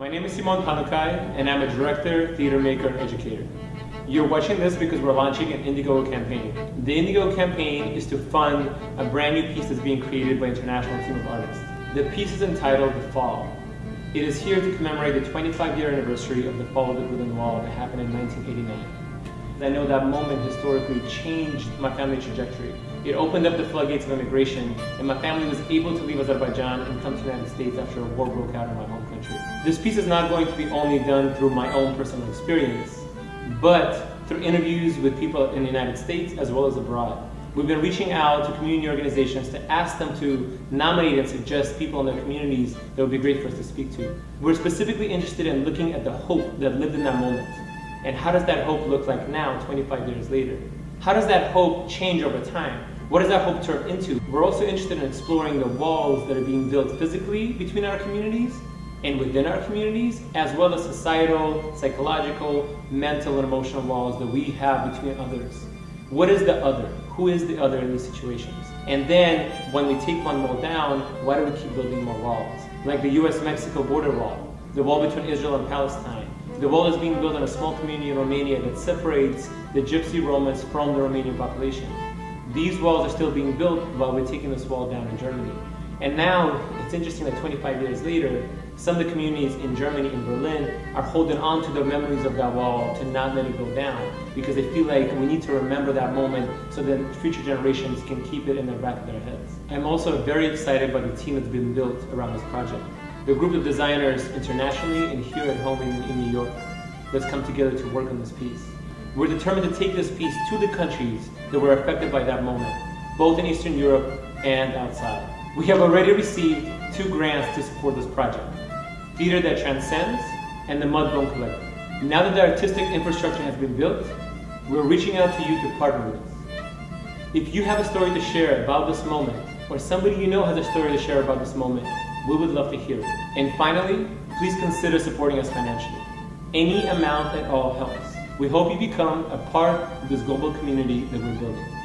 My name is Simon Panukai, and I'm a director, theater maker, and educator. You're watching this because we're launching an Indiegogo campaign. The Indiegogo campaign is to fund a brand new piece that's being created by an international team of artists. The piece is entitled The Fall. It is here to commemorate the 25 year anniversary of the fall of the Berlin Wall that happened in 1989. I know that moment historically changed my family's trajectory. It opened up the floodgates of immigration, and my family was able to leave Azerbaijan and come to the United States after a war broke out in my home country. This piece is not going to be only done through my own personal experience, but through interviews with people in the United States as well as abroad. We've been reaching out to community organizations to ask them to nominate and suggest people in their communities that would be great for us to speak to. We're specifically interested in looking at the hope that lived in that moment. And how does that hope look like now, 25 years later? How does that hope change over time? What does that hope turn into? We're also interested in exploring the walls that are being built physically between our communities and within our communities, as well as societal, psychological, mental, and emotional walls that we have between others. What is the other? Who is the other in these situations? And then, when we take one wall down, why do we keep building more walls? Like the US-Mexico border wall, the wall between Israel and Palestine, the wall is being built in a small community in Romania that separates the Gypsy Romans from the Romanian population. These walls are still being built while we're taking this wall down in Germany. And now, it's interesting that 25 years later, some of the communities in Germany, in Berlin, are holding on to the memories of that wall to not let it go down because they feel like we need to remember that moment so that future generations can keep it in the back of their heads. I'm also very excited by the team that's been built around this project the group of designers internationally and here at home in, in New York let's come together to work on this piece. We're determined to take this piece to the countries that were affected by that moment, both in Eastern Europe and outside. We have already received two grants to support this project, Theater That Transcends and the Mudbone Collective. Now that the artistic infrastructure has been built, we're reaching out to you to partner with us. If you have a story to share about this moment, or somebody you know has a story to share about this moment, we would love to hear it. And finally, please consider supporting us financially. Any amount at all helps. We hope you become a part of this global community that we're building.